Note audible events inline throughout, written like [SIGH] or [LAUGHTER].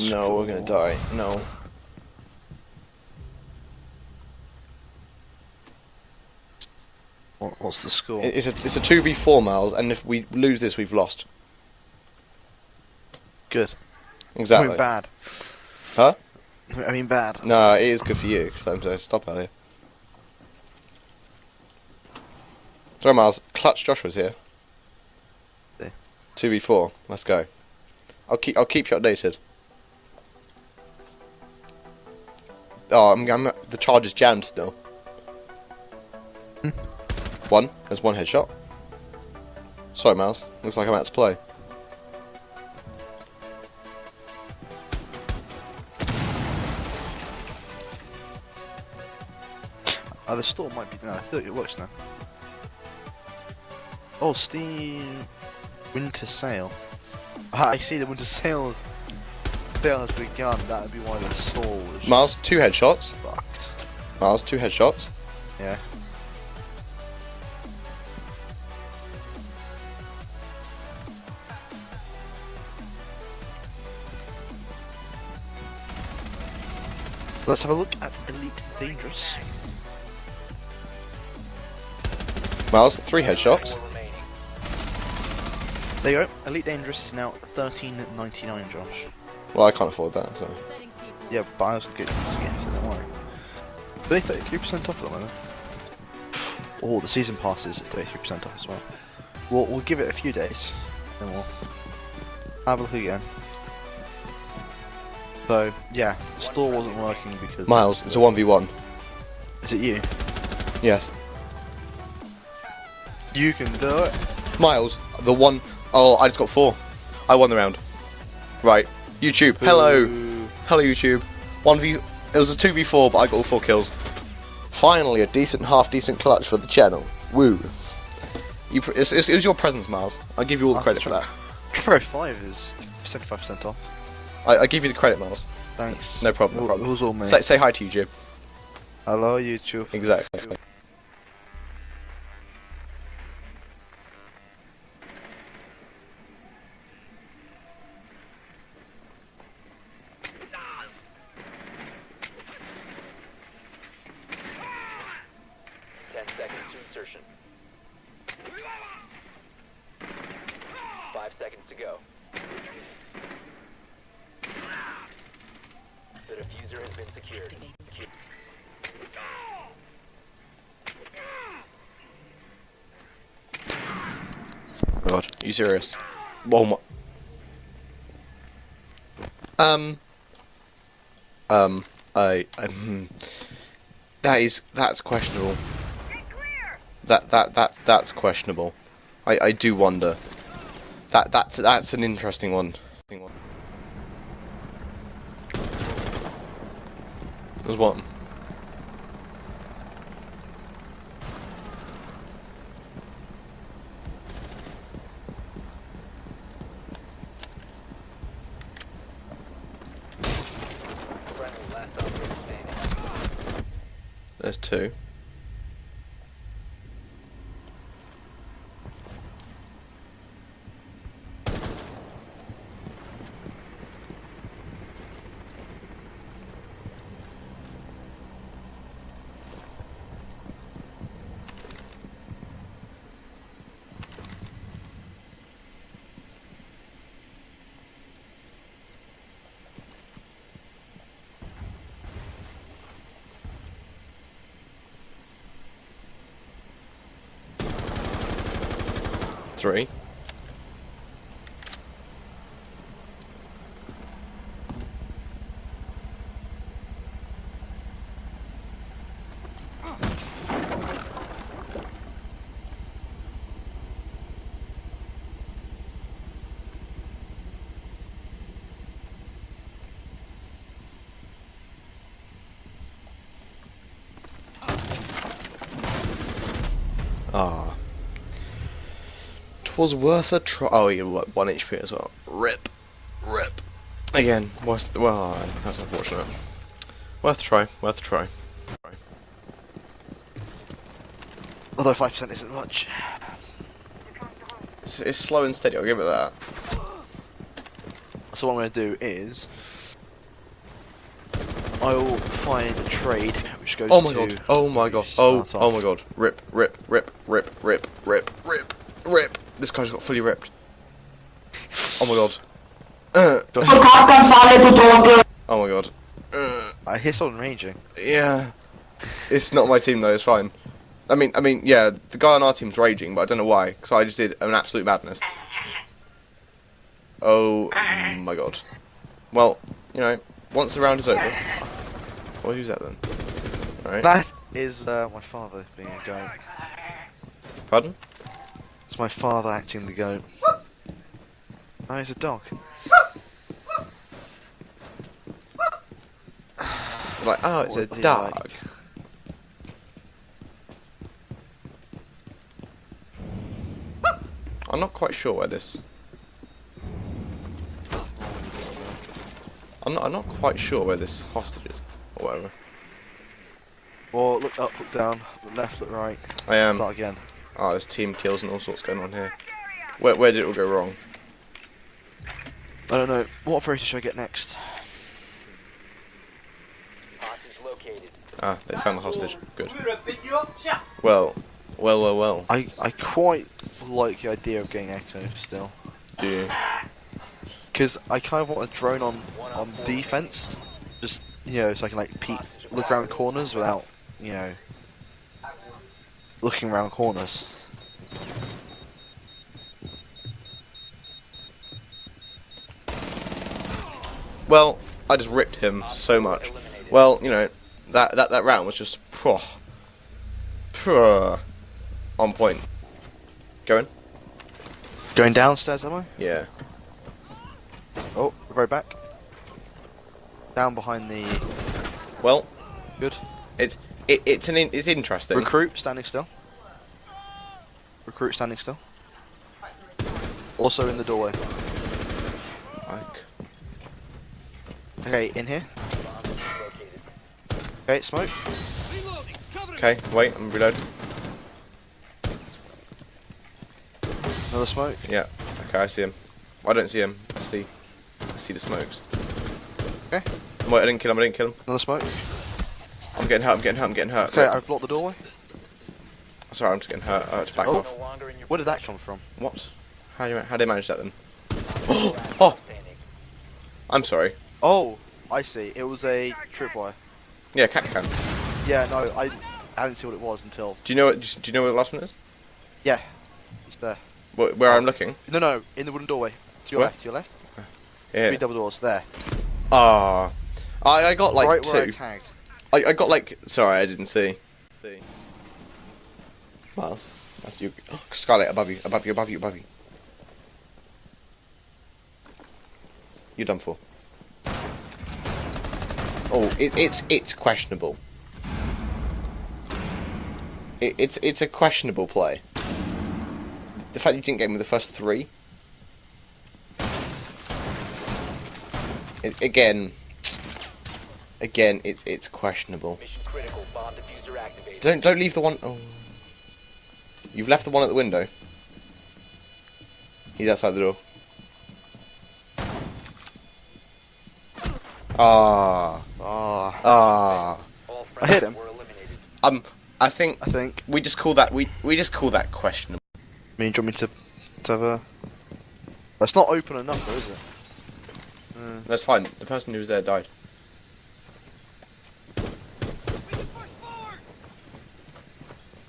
Oh no, we're gonna die. No. What, what's the score? It's a it's a two v four miles, and if we lose this, we've lost. Good. I Exactly. mean bad. Huh? I mean bad. No, it is good for you because I'm to stop earlier. Sorry, Miles. Clutch Joshua's here. Two v four. Let's go. I'll keep I'll keep you updated. Oh, I'm, I'm the charge is jammed still. One. There's one headshot. Sorry, Miles. Looks like I'm out to play. Oh, the store might be. No, I thought it works now. Oh, Steam Winter Sale. Ah, I see the Winter Sale has begun. That would be why the store was Miles, two headshots. fucked. Miles, two headshots. Yeah. Let's have a look at Elite Dangerous. Miles, three headshots. There you go. Elite Dangerous is now 13.99, Josh. Well, I can't afford that, so. Yeah, but I was good. So don't worry. They're 33% off at the moment. Oh, the season pass is 33% off as well. We'll, we'll give it a few days, then we'll have a look again. So, yeah, the store wasn't working because... Miles, it's a 1v1. Is it you? Yes. You can do it. Miles, the one oh I just got four. I won the round. Right. YouTube. Hello. Hello, YouTube. 1v. It was a 2v4, but I got all four kills. Finally, a decent, half decent clutch for the channel. Woo. You, pr- it's, it's, it was your presence, Miles. I give you all the credit for that. Pro 5 is 75% off. I, I give you the credit, Miles. Thanks. No problem, no problem. It was all me. Say, say hi to you, YouTube. Hello, YouTube. Exactly. Been secured. God, are you serious? Oh my. Um. Um. I. Um, that is. That's questionable. That that that's that's questionable. I I do wonder. That that's that's an interesting one. There's one. There's two. Three. Ah. Twas worth a try. Oh, you what, one HP as well. Rip, rip. Again, worth. Well, that's unfortunate. Worth a try. Worth a try. Although 5% isn't much. It's, it's slow and steady. I'll give it that. So what I'm going to do is, I'll find a trade which goes Oh my god. Oh my god. Oh, oh my god. Rip, rip, rip, rip, rip, rip, This guy's got fully ripped. [SIGHS] Oh my god. [SIGHS] Uh, oh my god. Uh, I hear someone raging. yeah. It's not my team though, it's fine. I mean, I mean, yeah, the guy on our team's raging, but I don't know why, because I just did an absolute madness. Oh my god. Well, you know, once the round is over. Well, who's that then? Alright. That is uh, my father being a guy. Pardon? My father acting the goat. Oh, he's a dog. Like, oh, it's a What dog. like? I'm not quite sure where this. I'm not. I'm not quite sure where this hostage is, or whatever. Well, look up, look down, look left, look right. I am. Start again. Oh, there's team kills and all sorts going on here. Where where did it all go wrong? I don't know. What operator should I get next? Ah, they found the hostage. Good. Well, well, well, well. I I quite like the idea of getting Echo still, Do you? because I kind of want a drone on on defense, just you know, so I can like peek, look around corners without you know looking around corners. Well, I just ripped him so much. Well, you know, that that that round was just phew, phew, on point. Going? Going downstairs, am I? Yeah. Oh, very back. Down behind the Well, good it's it, it's an in, it's interesting. recruit standing still. Recruit standing still. Also in the doorway. Like, Okay, in here. Bomb is located. Okay, smoke. okay, wait, I'm reloading. Another smoke. Yeah. Okay, I see him. I don't see him. I see. I see the smokes. Okay. Wait, I didn't kill him. I didn't kill him. Another smoke. I'm getting hurt. I'm getting hurt. I'm getting hurt. Okay, I've blocked the doorway. Sorry, I'm just getting hurt. I have to back Oh. off. No longer in your Where did that come from? What? How do you, how did they manage that then? Oh. [GASPS] Oh, I'm sorry. Oh, I see. It was a tripwire. Yeah, cat can. Yeah, no, I, I didn't see what it was until. Do you know what? Do you know where the last one is? Yeah, it's there. Where, where I'm looking? No, no, in the wooden doorway. To your Where? left, to your left. Yeah. Three double doors, there. Ah, I I got like right where I two. tagged. I, I got like. Sorry, I didn't see. See. Miles, that's you. Oh, Scarlet, above you, above you, above you, above you. You're done for. Oh, it, it's it's questionable. It, it's it's a questionable play. The fact you didn't get with the first three. It, again. Again, it's it's questionable. Mission critical. Bomb defuser activated. Don't don't leave the one oh You've left the one at the window. He's outside the door. Ah, Ah, ah. I hit friendlies him. were eliminated. Um, I think I think. we just call that we we just call that questionable. I mean, do you want me to, to have a... That's not open enough, though, is it? Uh, That's fine. The person who was there died.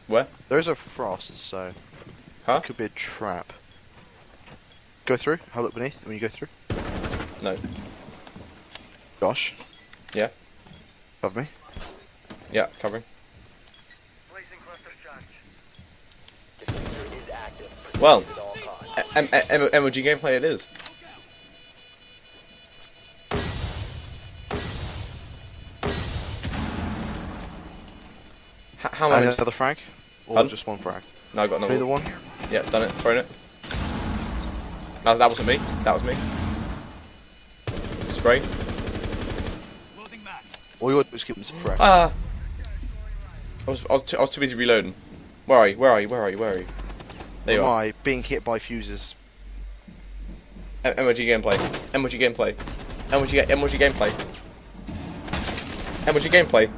Where? there is a frost, so Huh? it could be a trap. Go through. Have a look beneath when you go through. No. Josh. Yeah. Above me. Yeah, covering. Defuser is active. Well. at all costs. M- M- M- MOG gameplay it is. H- how And many? another frag? Or Pardon? just one frag? No, I got another Neither one. one? Yeah, done it. Thrown it. That, that wasn't me. That was me. Spray. All you got to do is keep them suppressed. Ah. I was I was too, I was too busy reloading. Where are you? Where are you? Where are you? Where are you? There you Am are. I being hit by fuses? M- MOG gameplay. MOG gameplay. MOG ga- MOG gameplay. MOG gameplay.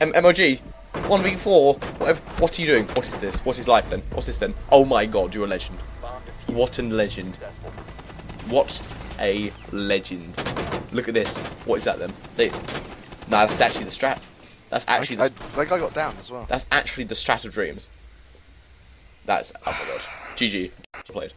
M MOG. 1v4. Whatever. What are you doing? What is this? What is life then? What's this then? Oh my god, you're a legend. What a legend. What a legend. Look at this. What is that then? They, nah, that's actually the strat. That's actually I, the, guy got down as well. that's actually the strat of dreams. That's oh my god. GG. Played.